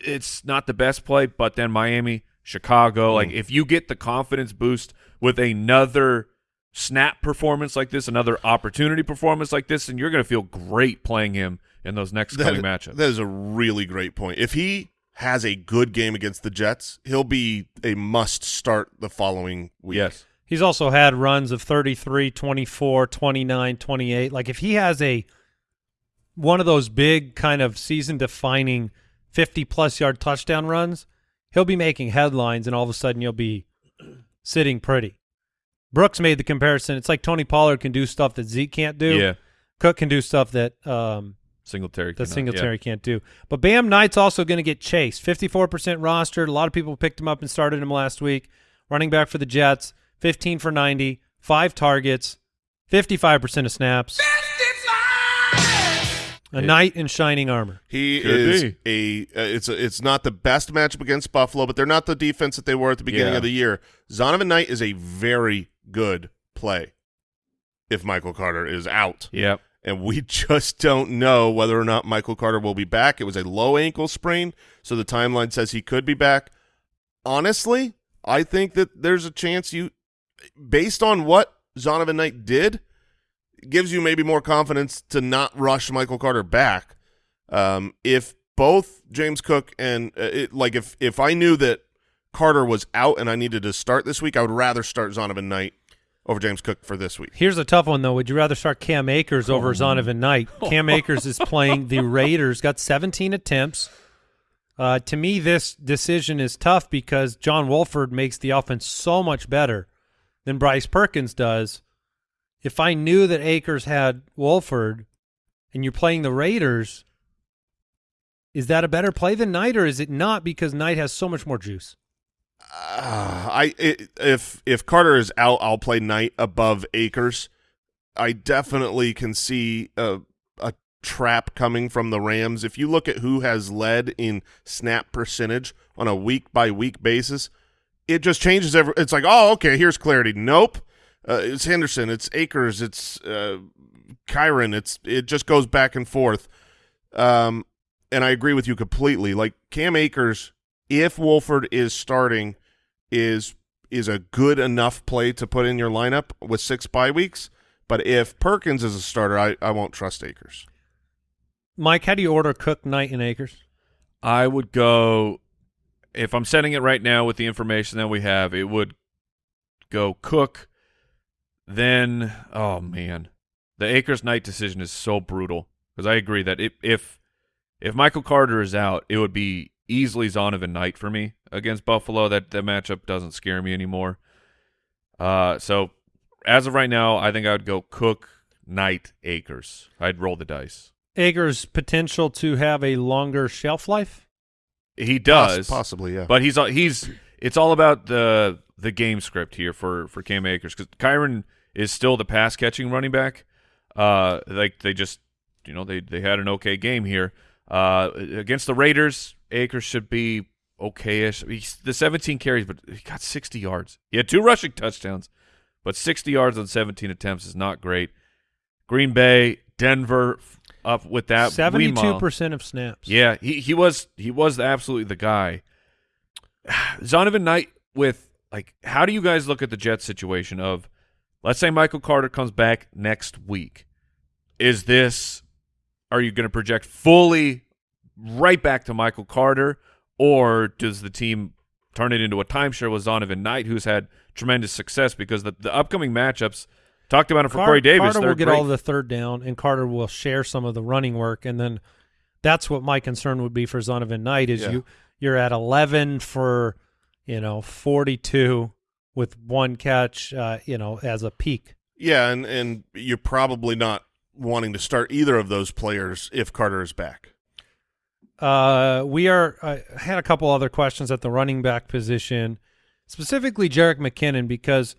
it's not the best play, but then Miami, Chicago, hmm. like if you get the confidence boost with another snap performance like this, another opportunity performance like this, and you're going to feel great playing him in those next coming matchups. That is a really great point. If he has a good game against the Jets, he'll be a must start the following week. yes. He's also had runs of 33, 24, 29, 28. Like if he has a one of those big kind of season defining 50 plus yard touchdown runs, he'll be making headlines and all of a sudden you'll be sitting pretty. Brooks made the comparison. It's like Tony Pollard can do stuff that Zeke can't do. Yeah. Cook can do stuff that um, Singletary. that cannot, Singletary can't do. But Bam Knight's also going to get chased. 54% rostered. A lot of people picked him up and started him last week. Running back for the Jets, 15 for 90, five targets, 55% of snaps. A knight in shining armor. He Could is be. a. Uh, it's a, it's not the best matchup against Buffalo, but they're not the defense that they were at the beginning Yeah. of the year. Zonovan Knight is a very good play. If Michael Carter is out, Yep. And we just don't know whether or not Michael Carter will be back. It was a low ankle sprain, so the timeline says he could be back. Honestly, I think that there's a chance you, based on what Zonovan Knight did, gives you maybe more confidence to not rush Michael Carter back. Um, if both James Cook and uh, it, like if if I knew that Carter was out and I needed to start this week, I would rather start Zonovan Knight over James Cook for this week. Here's a tough one, though. Would you rather start Cam Akers over Zonovan Knight? Cam Akers is playing the Raiders, got 17 attempts. Uh, to me, this decision is tough because John Wolford makes the offense so much better than Bryce Perkins does. If I knew that Akers had Wolford and you're playing the Raiders, is that a better play than Knight, or is it not because Knight has so much more juice? Uh, I i if if Carter is out, I'll play Knight above Akers. I definitely can see a a trap coming from the Rams. If you look at who has led in snap percentage on a week by week basis, it just changes every. It's like, oh, okay, here's clarity. Nope, uh, it's Henderson, it's Akers, it's uh, Kyren. It's it just goes back and forth. Um, and I agree with you completely. Like Cam Akers, if Wolford is starting, is is a good enough play to put in your lineup with six bye weeks. But if Perkins is a starter, I, I won't trust Akers. Mike, how do you order Cook, Knight, and Akers? I would go if I'm setting it right now with the information that we have, it would go Cook, then oh man. The Akers Knight decision is so brutal because I agree that if if if Michael Carter is out, it would be easily Zonovan Knight for me against Buffalo. That that matchup doesn't scare me anymore. Uh so as of right now, I think I would go Cook, Knight, Akers. I'd roll the dice. Akers' potential to have a longer shelf life? He Poss- does. possibly, yeah. But he's he's it's all about the the game script here for for Cam Akers because Kyren is still the pass catching running back. Uh, like they just you know they they had an okay game here. Uh, against the Raiders, Akers should be okayish. He's the 17 carries, but he got 60 yards. He had two rushing touchdowns, but 60 yards on 17 attempts is not great. Green Bay, Denver, up with that. 72% of snaps. Yeah, he he was he was absolutely the guy. Zonovan Knight with like how do you guys look at the Jets situation of let's say Michael Carter comes back next week. Is this are you going to project fully right back to Michael Carter or does the team turn it into a timeshare with Zonovan Knight who's had tremendous success because the, the upcoming matchups talked about it for Car- Corey Davis Carter will get great. all the third down, and Carter will share some of the running work, and then that's what my concern would be for Zonovan Knight is Yeah. you you're at eleven for you know forty two with one catch, uh, you know, as a peak. Yeah, and and you're probably not wanting to start either of those players if Carter is back. Uh, we are. I had a couple other questions at the running back position, specifically Jerick McKinnon, because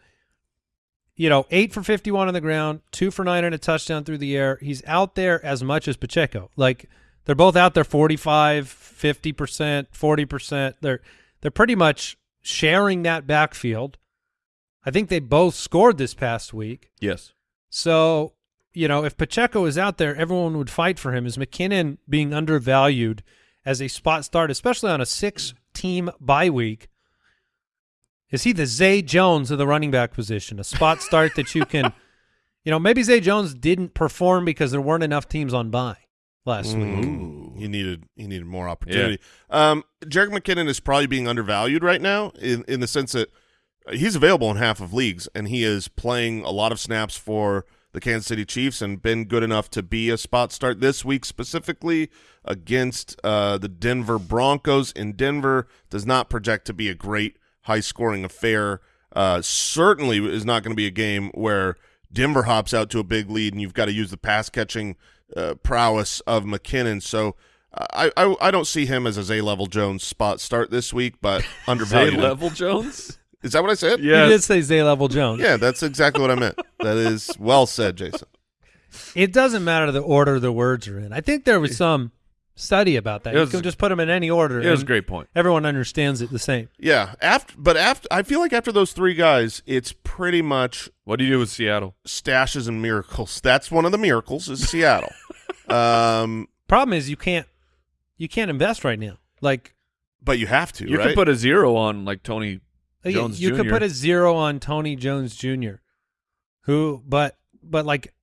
you know eight for fifty-one on the ground, two for nine and a touchdown through the air. He's out there as much as Pacheco. Like they're both out there 45, 50 percent, forty percent. They're they're pretty much sharing that backfield. I think they both scored this past week. Yes. So, you know, if Pacheco is out there, everyone would fight for him. Is McKinnon being undervalued as a spot start, especially on a six team bye week? Is he the Zay Jones of the running back position? A spot start that you can, you know, maybe Zay Jones didn't perform because there weren't enough teams on bye last week. Mm, He needed he needed more opportunity. Um, Jerick McKinnon is probably being undervalued right now in in the sense that he's available in half of leagues, and he is playing a lot of snaps for the Kansas City Chiefs and been good enough to be a spot start this week specifically against uh, the Denver Broncos in Denver. Does not project to be a great high scoring affair. Uh, certainly is not going to be a game where Denver hops out to a big lead and you've got to use the pass catching uh, prowess of McKinnon. So I, I I don't see him as a Zay level Jones spot start this week, but Zay undervalued. Level Jones? Is that what I said? Yes. You did say Zay level Jones. Yeah, that's exactly what I meant. That is well said, Jason. It doesn't matter the order the words are in. I think there was some study about that. It was- you can just put them in any order. It was a great point. Everyone understands it the same. Yeah, after but after I feel like after those three guys, it's pretty much What do you do with Seattle? stashes and miracles. That's one of the miracles is Seattle. um, Problem is you can't you can't invest right now. Like but you have to, You right? could put a zero on like Tony you- Jones you could put a zero on Tony Jones Jr. Who but but like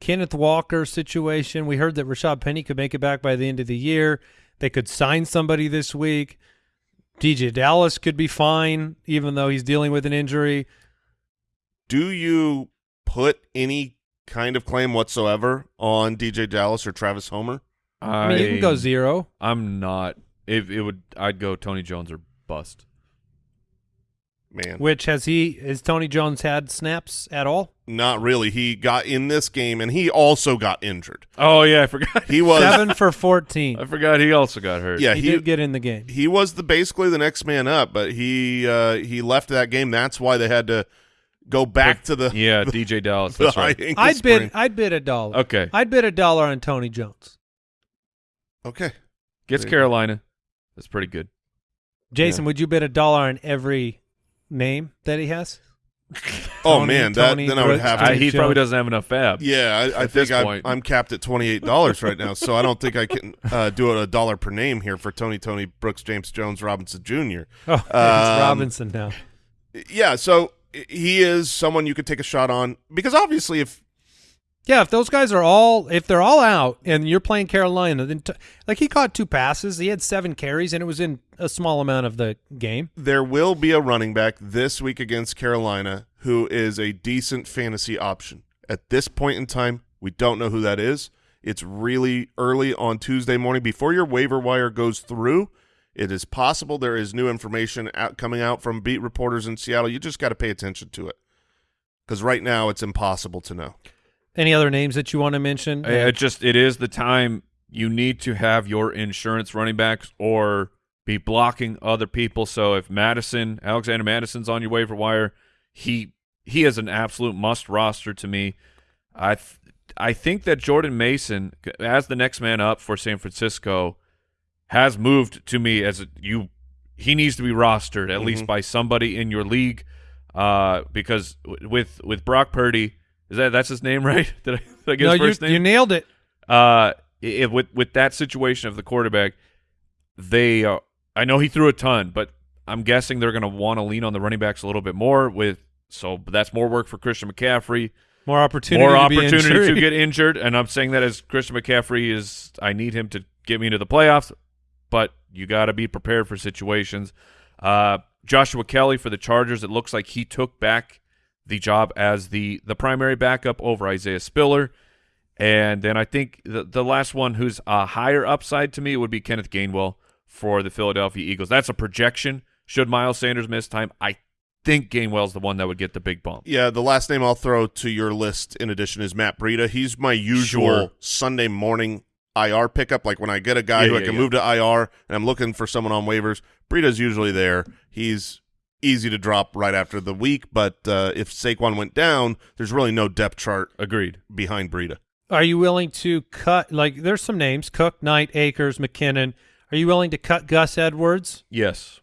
Kenneth Walker situation, we heard that Rashad Penny could make it back by the end of the year. They could sign somebody this week. DeeJay Dallas could be fine, even though he's dealing with an injury. Do you put any kind of claim whatsoever on DeeJay Dallas or Travis Homer? I, I mean, you can go zero. I'm not. If it would, I'd go Tony Jones or bust. Man, Which has he? Has Tony Jones had snaps at all? not really. He got in this game, and he also got injured. Oh yeah, I forgot. He was Seven for fourteen. I forgot he also got hurt. yeah he, he did get in the game. he was the basically the next man up, but he uh, he left that game. That's why they had to go back to the yeah, DeeJay Dallas. That's right. I'd bid. I'd bid a dollar. Okay, I'd bid a dollar on Tony Jones. Okay, gets There you go. Carolina. That's pretty good. Jason, would you bid a dollar on every name that he has? oh Tony, man, that Tony, then I would Brooks. have I, he probably doesn't have enough FAAB. yeah, I, I think I'm. I'm capped at twenty eight dollars right now, so I don't think I can uh, do it a dollar per name here for Tony, Tony, Brooks, James Jones, Robinson Jr. Oh, it's Um, Robinson now. Yeah, so he is someone you could take a shot on because obviously if Yeah, if those guys are all if they're all out and you're playing Carolina, then like he caught two passes, he had seven carries, and it was in a small amount of the game. there will be a running back this week against Carolina who is a decent fantasy option. At this point in time, we don't know who that is. It's really early on Tuesday morning before your waiver wire goes through. It is possible there is new information out, coming out from beat reporters in Seattle. You just got to pay attention to it because right now it's impossible to know. Any other names that you want to mention? I- It just it is the time you need to have your insurance running backs or be blocking other people. So if Mattison, Alexander Mattison's on your waiver wire, he he is an absolute must roster to me. I th- I think that Jordan Mason, as the next man up for San Francisco, has moved to me as a, you. He needs to be rostered at least Mhm. by somebody in your league, uh, because with with Brock Purdy, is that that's his name right? Did I, did I get no, his you, first name? you nailed it. uh, i with with that situation of the quarterback, they uh, I know he threw a ton, but I'm guessing they're going to want to lean on the running backs a little bit more. With so that's more work for Christian McCaffrey, More opportunity. more to opportunity injured. to get injured, and I'm saying that as Christian McCaffrey is, I need him to get me into the playoffs, but you got to be prepared for situations. Uh, Joshua Kelley for the Chargers, it looks like he took back the job as the the primary backup over Isaiah Spiller. And then I think the the last one who's a higher upside to me would be Kenneth Gainwell for the Philadelphia Eagles. That's a projection. Should Miles Sanders miss time, I think Gainwell's the one that would get the big bump. Yeah, the last name I'll throw to your list in addition is Matt Breida. He's my usual Sure. Sunday morning IR pickup. Like when I get a guy Yeah, who I can yeah. move to IR and I'm looking for someone on waivers, Breida's usually there. He's easy to drop right after the week, but uh, if Saquon went down, there's really no depth chart Agreed. behind Breida. Are you willing to cut? Like, there's some names: Cook, Knight, Akers, McKinnon. Are you willing to cut Gus Edwards, Yes.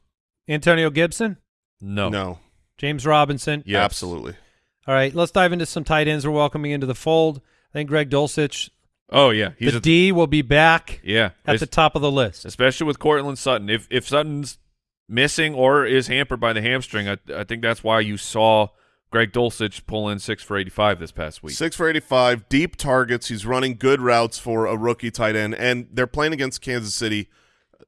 Antonio Gibson, No. No, James Robinson? Yes. absolutely. All right, let's dive into some tight ends we're welcoming into the fold. I think Greg Dulcich, Oh yeah, he's the a, D, will be back yeah. at the top of the list. especially with Courtland Sutton. If if Sutton's missing or is hampered by the hamstring, I, I think that's why you saw Greg Dulcich pull in six for eighty five this past week. Six for 85, deep targets. He's running good routes for a rookie tight end, and they're playing against Kansas City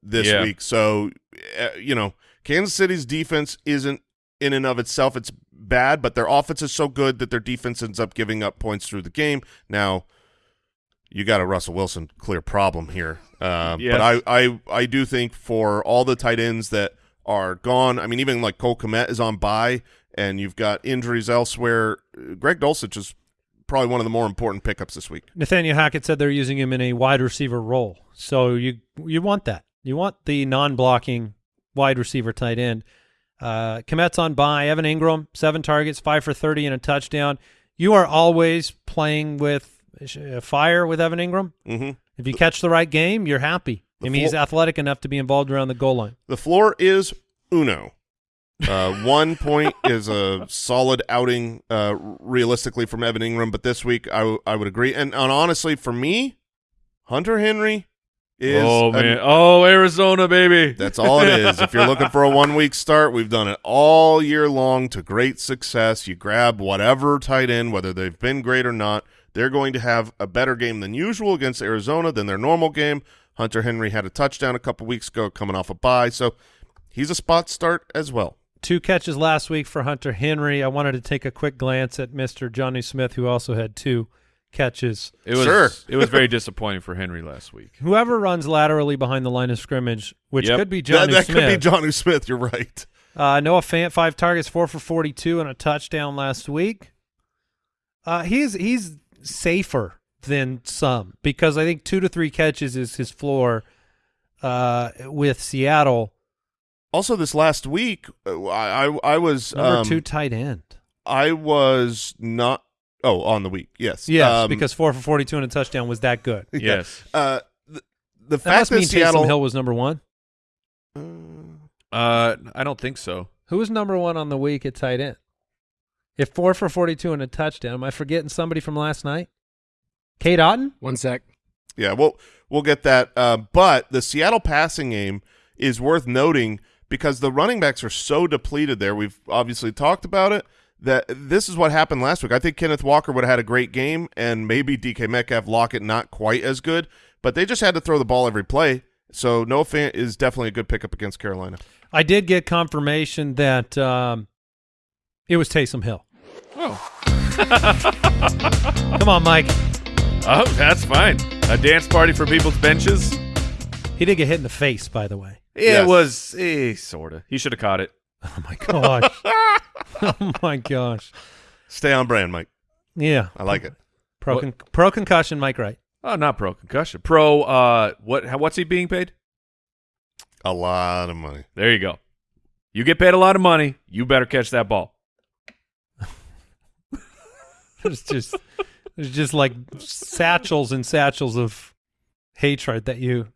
this Yeah. week. So, uh, you know, Kansas City's defense isn't in and of itself it's bad, but their offense is so good that their defense ends up giving up points through the game. Now, you got a Russell Wilson clear problem here. Uh, Yes. But I, I, I do think for all the tight ends that are gone, I mean, even like Cole Kmet is on bye, and you've got injuries elsewhere. Greg Dulcich is probably one of the more important pickups this week. Nathaniel Hackett said they're using him in a wide receiver role. So you you want that. You want the non-blocking wide receiver tight end. Uh, Kmet's on by. Evan Engram, seven targets, five for 30 and a touchdown. You are always playing with uh, fire with Evan Engram. Mm-hmm. If you catch the right game, you're happy. I The mean, he's athletic enough to be involved around the goal line. The floor is uno. Uh, one point is a solid outing uh, realistically from Evan Engram, but this week I, w- I would agree. And, and honestly, for me, Hunter Henry is oh a- man, oh Arizona baby. that's all it is. if you're looking for a one week start, we've done it all year long to great success. You grab whatever tight end, whether they've been great or not, they're going to have a better game than usual against Arizona than their normal game. Hunter Henry had a touchdown a couple weeks ago coming off a bye, so he's a spot start as well. Two catches last week for Hunter Henry. I wanted to take a quick glance at Mr. Johnny Smith, who also had two catches. It was Sure. it was very disappointing for Henry last week. Whoever runs laterally behind the line of scrimmage, which Yep. could be That, Johnny that Smith. could be Johnny Smith. You're right. Uh, Noah Fant, five targets, four for forty-two, and a touchdown last week. Uh, he's he's safer than some because I think two to three catches is his floor. Uh, with Seattle, Also, this last week, uh, I I, I was number um, two tight end. I was not. Oh, on the week, yes, Yes, Um, because four for forty-two and a touchdown was that good. yeah. Yes. Uh, the, the That fact must that mean Seattle Taysom Hill was number one. Uh, Uh, I don't think so. Who was number one on the week at tight end? If four for forty-two and a touchdown, am I forgetting somebody from last night? Cade Otton. One sec. Yeah, well, we'll get that. Uh, but the Seattle passing game is worth noting because the running backs are so depleted there. We've obviously talked about it. That this is what happened last week. I think Kenneth Walker would have had a great game, and maybe DK Metcalf Lockett not quite as good, but they just had to throw the ball every play. So Noah Fant is definitely a good pickup against Carolina. I did get confirmation that um, it was Taysom Hill. Oh, Come on, Mike. Oh, that's fine. A dance party for people's benches. He did get hit in the face, by the way. It Yes. was eh, sort of. He should have caught it. Oh my gosh. oh my gosh. Stay on brand, Mike. Yeah. I like it. Pro con- pro concussion, Mike Wright. Oh, not pro concussion. Pro. Uh, what? How, what's he being paid? A lot of money. There you go. You get paid a lot of money. You better catch that ball. It's just there's just like satchels and satchels of hatred that you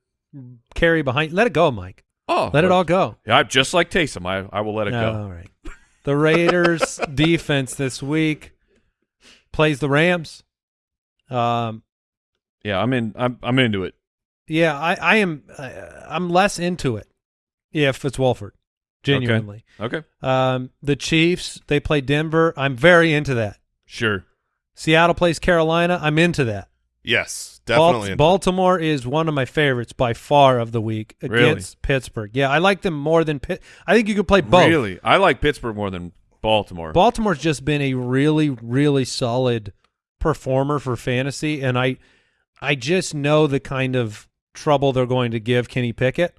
carry behind. Let it go, Mike. Oh, Let it all go. Yeah, just like Taysom. I I will let it No, go. All right. The Raiders defense this week plays the Rams. Um, Yeah, I'm in. I'm I'm into it. yeah, I, I am. Uh, I'm less into it if it's Wolford. Genuinely. Okay, Um, the Chiefs they play Denver. I'm very into that. sure. Seattle plays Carolina. I'm into that. Yes, Bal- definitely. Baltimore is one of my favorites by far of the week Really? against Pittsburgh. Yeah, I like them more than Pitt. I think you could play both. Really, I like Pittsburgh more than Baltimore. Baltimore's just been a really, really solid performer for fantasy, and I, I just know the kind of trouble they're going to give Kenny Pickett,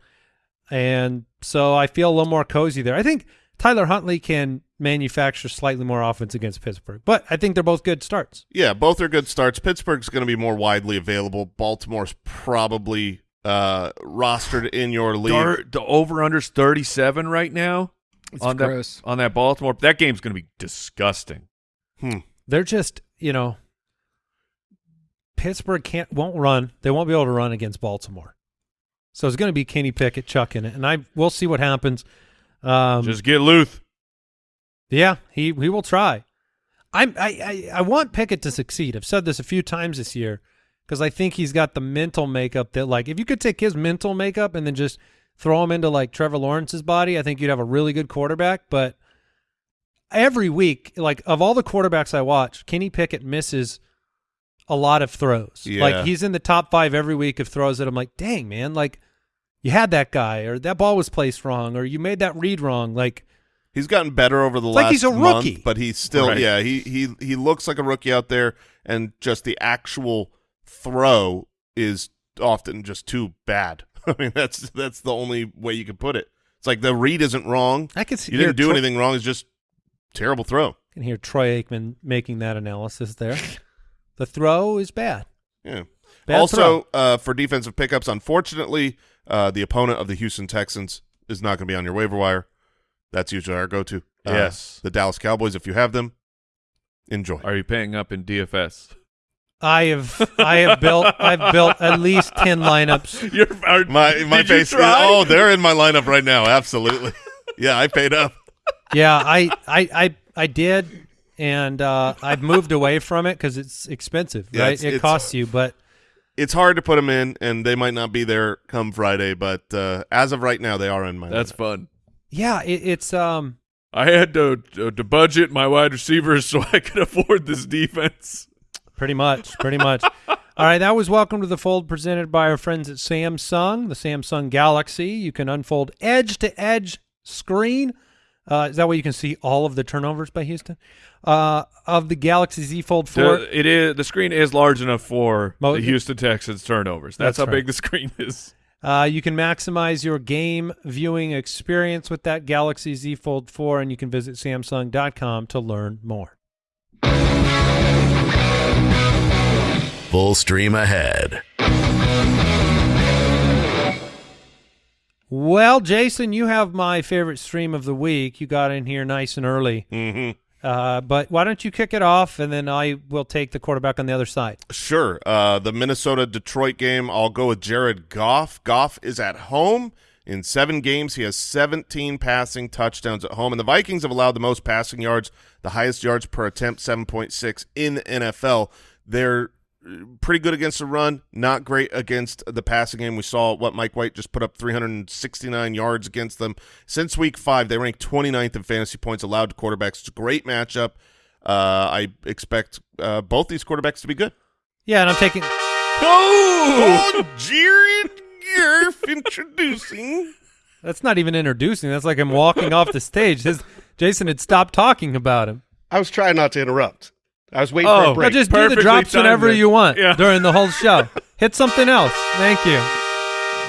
and so I feel a little more cozy there. I think Tyler Huntley can manufacture slightly more offense against Pittsburgh, but I think they're both good starts. Yeah, both are good starts. Pittsburgh's going to be more widely available. Baltimore's probably uh, rostered in your league. Dar- the over under's 37 right now It's on gross. that on that Baltimore. That game's going to be disgusting. Hmm. They're just, you know, Pittsburgh can't won't run. They won't be able to run against Baltimore. So it's going to be Kenny Pickett chucking it, and I we'll see what happens. Um, Just get Luth. Yeah, he he will try. I'm I, I I want Pickett to succeed. I've said this a few times this year because I think he's got the mental makeup that like if you could take his mental makeup and then just throw him into like Trevor Lawrence's body, I think you'd have a really good quarterback. But every week, like of all the quarterbacks I watch, Kenny Pickett misses a lot of throws. Yeah. Like he's in the top five every week of throws that I'm like, dang man, like you had that guy or that ball was placed wrong or you made that read wrong. Like He's gotten better over the It's last like he's a month, rookie. but he's still Right. yeah, he he he looks like a rookie out there and just the actual throw is often just too bad. I mean, that's that's the only way you can put it. It's like the read isn't wrong. I can see You didn't do Troy, anything wrong. It's just terrible throw. can hear Troy Aikman making that analysis there. the throw is bad. Yeah. Bad also, uh, for defensive pickups, unfortunately, uh, the opponent of the Houston Texans is not going to be on your waiver wire. That's usually our go-to. Uh, Yes. the Dallas Cowboys, if you have them, enjoy. Are you paying up in DFS? I have I have built I've built at least ten lineups. You're, are, My my face. Is, try? oh, they're in my lineup right now. Absolutely. yeah, I paid up. Yeah, I I I, I did, and uh, I've moved away from it because it's expensive, Yeah, right? it's- it it's- costs you, but It's hard to put them in, and they might not be there come Friday. But uh, as of right now, they are in my. That's lineup. fun. Yeah, it, it's um I had to, to budget my wide receivers so I could afford this defense. Pretty much, pretty much. All right, that was Welcome to the Fold presented by our friends at Samsung, the Samsung Galaxy. You can unfold edge to edge screen. Uh, is that way you can see all of the turnovers by Houston? Uh, of the Galaxy Z Fold 4. The, it is the screen is large enough for Mo- the Houston Texans turnovers. That's, That's how right. big the screen is. Uh, you can maximize your game viewing experience with that Galaxy Z Fold 4, and you can visit Samsung.com to learn more. Full stream ahead. Well, Jason, you have my favorite stream of the week. You got in here nice and early. Mhm. Uh, but why don't you kick it off, and then I will take the quarterback on the other side. Sure. Uh, the Minnesota Detroit game, I'll go with Jared Goff. Goff is at home. In seven games, he has 17 passing touchdowns at home. And the Vikings have allowed the most passing yards, the highest yards per attempt, 7.6 in the NFL. They're pretty good against the run, not great against the passing game. We saw what Mike White just put up 369 yards against them. Since week five, they rank 29th in fantasy points allowed to quarterbacks. It's a great matchup. Uh, I expect uh, both these quarterbacks to be good. Yeah, and I'm taking. Oh, Jared Goff introducing. That's not even introducing. That's like I'm walking off the stage. His, Jason had stopped talking about him. I was trying not to interrupt. I was waiting Oh, for a Now break. just do the drops whenever it. you want Yeah. during the whole show. Hit something else. Thank you.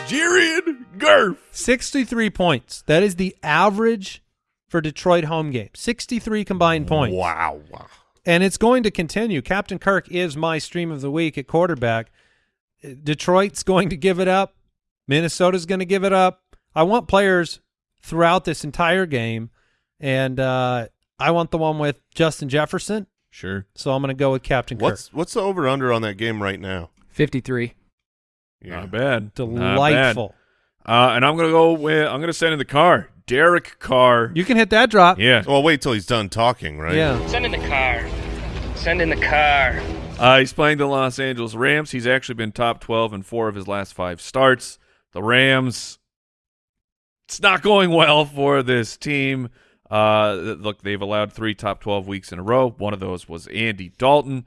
Jared Garf. 63 points. That is the average for Detroit home games. 63 combined points. Wow. wow. And it's going to continue. Captain Kirk is my stream of the week at quarterback. Detroit's going to give it up. Minnesota's going to give it up. I want players throughout this entire game, and uh, I want the one with Justin Jefferson. Sure. So I'm going to go with Captain What's what's the over under on that game right now? 53. Not bad. Kirk. Not bad. Delightful. Uh, and I'm gonna go with I'm gonna send in the car. Derek Carr. You can hit that drop. yeah. Well, wait till he's done talking, right? Yeah. Send in the car. Send in the car. Uh, he's playing the Los Angeles Rams. He's actually been top 12 in four of his last five starts. The Rams, it's not going well for this team. Uh, look, they've allowed three top 12 weeks in a row. One of those was Andy Dalton.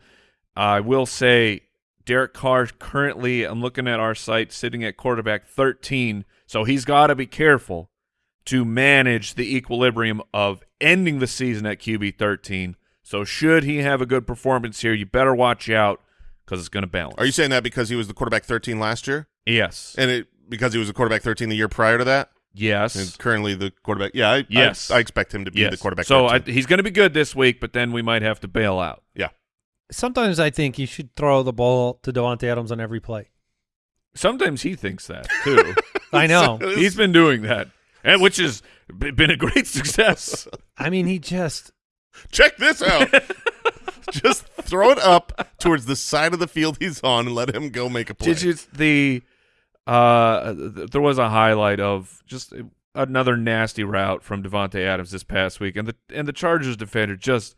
I will say Derek Carr currently, I'm looking at our site, sitting at quarterback 13. So he's got to be careful to manage the equilibrium of ending the season at QB 13. So should he have a good performance here, you better watch out because it's going to balance. Are you saying that because he was the quarterback 13 last year, Yes. and it because he was a quarterback 13 the year prior to that, yes. and currently the quarterback? Yeah, I, Yes. I, I expect him to be yes. the quarterback. So I, he's going to be good this week, but then we might have to bail out. yeah, Sometimes I think you should throw the ball to Davante Adams on every play. Sometimes he thinks that too. I know. he's been doing that, and which has been a great success. I mean, he just check this out. Just throw it up towards the side of the field he's on and let him go make a play. Did you the uh th- there was a highlight of just another nasty route from Davante Adams this past week and the and the Chargers defender just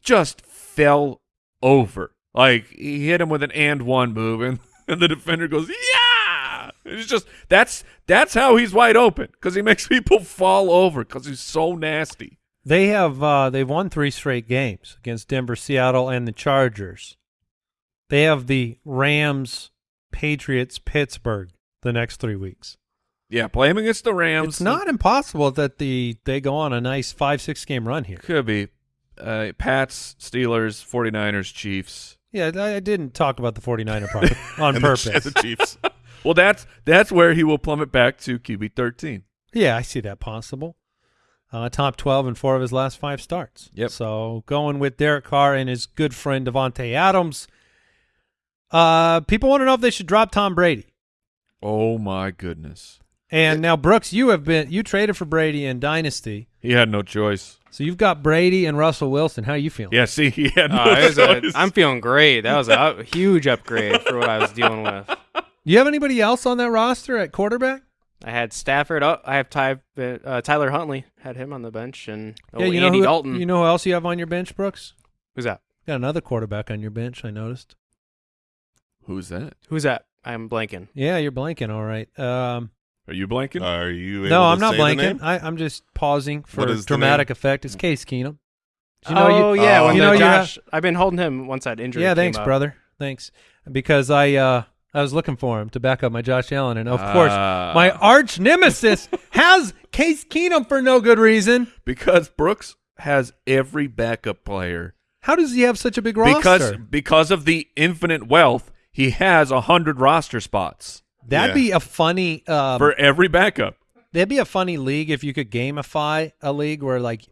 just fell over. Like he hit him with an and one move and, and the defender goes, "Yeah!" It's just that's that's how he's wide open cuz he makes people fall over cuz he's so nasty. They have uh, they've won three straight games against Denver, Seattle, and the Chargers. They have the Rams, Patriots, Pittsburgh the next three weeks. Yeah, play him against the Rams. It's not impossible that the they go on a nice five six game run here. Could be. Uh, Pats, Steelers, 49ers, Chiefs. Yeah, I I didn't talk about the 49er part on And the- purpose. and the Chiefs. Well, that's that's where he will plummet back to QB 13. Yeah, I see that possible. Uh, top 12 in four of his last five starts. Yep. So going with Derek Carr and his good friend Davante Adams. Uh, people want to know if they should drop Tom Brady. Oh my goodness. And now, Brooks, you have been you traded for Brady in Dynasty, He had no choice. so you've got Brady and Russell Wilson. How are you feeling? Yeah, see, he had no Uh, was choice. I'm feeling great. That was a huge upgrade for what I was dealing with. Do you have anybody else on that roster at quarterback? I had Stafford. Oh, I have Ty, uh, Tyler Huntley. Had him on the bench, and oh, yeah, you Andy know who, Dalton. You know who else you have on your bench, Brooks? Who's that? Got another quarterback on your bench. I noticed. Who's that? Who's that? I'm blanking. Yeah, you're blanking. All right. Um, Are you blanking? Are you? Able no, I'm not say blanking. I, I'm just pausing for What is the dramatic effect. It's Case Keenum. oh yeah, Oh. when You the know you Josh. I've been holding him once that injury. Yeah, came thanks, up. brother. Thanks. Because I uh I was looking for him to back up my Josh Allen, and of course, Ah. my arch nemesis has Case Keenum for no good reason. Because Brooks has every backup player. How does he have such a big roster? Because because of the infinite wealth, he has a hundred roster spots that'd Yeah. be a funny um, for every backup. that'd be a funny league if you could gamify a league where like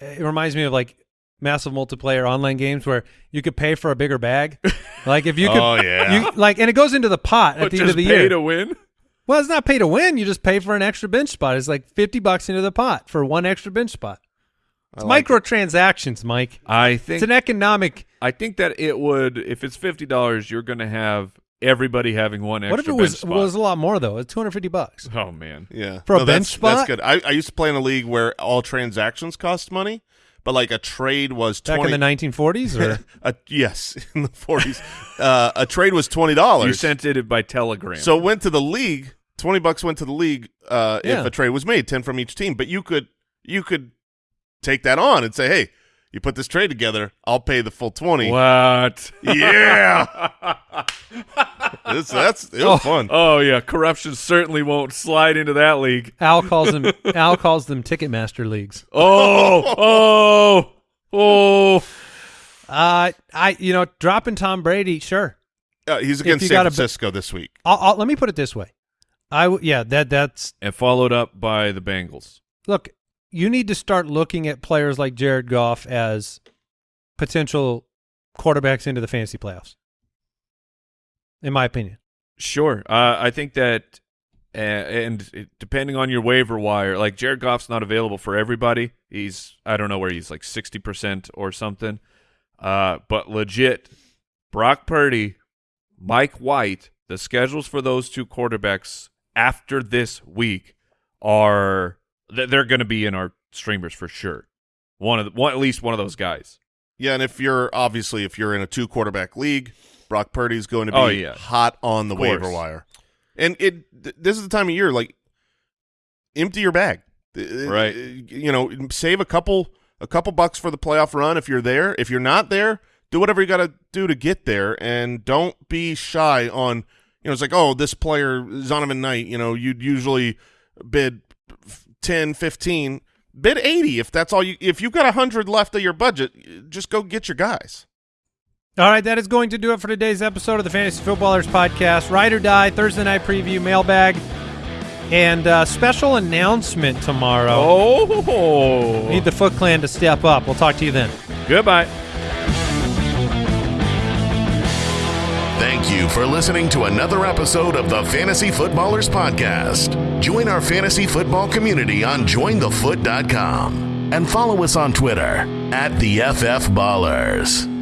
it reminds me of like massive multiplayer online games where you could pay for a bigger bag. like if you could, Oh, yeah. you like, and it goes into the pot at But the end just of the pay year. to win. Well, it's not pay to win. You just pay for an extra bench spot. It's like fifty bucks into the pot for one extra bench spot. It's I like microtransactions, Mike. I think It's an economic. I think that it would if it's fifty dollars, you're going to have everybody having one extra. What if it bench was spot. was a lot more though? It's two hundred fifty bucks. Oh man, Yeah, For a bench that's, spot? That's good. I, I used to play in a league where all transactions cost money, but like a trade was Back twenty. in the nineteen forties, or a, yes, in the forties, uh, a trade was twenty dollars. you sent it by telegram. So it went to the league. Twenty bucks went to the league uh, Yeah. if a trade was made, ten from each team. But you could you could take that on and say, hey, you put this trade together, I'll pay the full twenty. what? Yeah, It's- that's it was fun. Oh yeah, corruption certainly won't slide into that league. Al calls them Al calls them Ticketmaster leagues. Oh, oh, oh. Uh, I you know dropping Tom Brady, sure. Uh, he's If against you San gotta- Francisco this week. I'll, I'll, let me put it this way. I w- yeah that that's And followed up by the Bengals. look. You need to start looking at players like Jared Goff as potential quarterbacks into the fantasy playoffs. In my opinion. Sure. Uh, I think that, uh, and depending on your waiver wire, like Jared Goff's not available for everybody. He's I don't know where he's like sixty percent or something. Uh, but legit, Brock Purdy, Mike White, the schedules for those two quarterbacks after this week are they're going to be in our streamers for sure. One of the, one at least one of those guys. Yeah, and if you're obviously if you're in a two quarterback league, Brock Purdy's going to oh, be Oh, yeah. hot on the waiver wire. And it th- this is the time of year like empty your bag. Right. You know, save a couple a couple bucks for the playoff run if you're there. If you're not there, do whatever you got to do to get there and don't be shy on you know, it's like, "Oh, this player Zonovan Knight, you know, you'd usually bid 10, 15, bid 80 if that's all you if you've got 100 left of your budget, just go get your guys. All right, that is going to do it for today's episode of the Fantasy Footballers Podcast. Ride or Die, Thursday night preview, mailbag, and uh, special announcement tomorrow. Oh, Need the Foot Clan to step up. We'll talk to you then. goodbye. Thank you for listening to another episode of the Fantasy Footballers Podcast. Join our fantasy football community on jointhefoot.com and follow us on Twitter at the FF Ballers.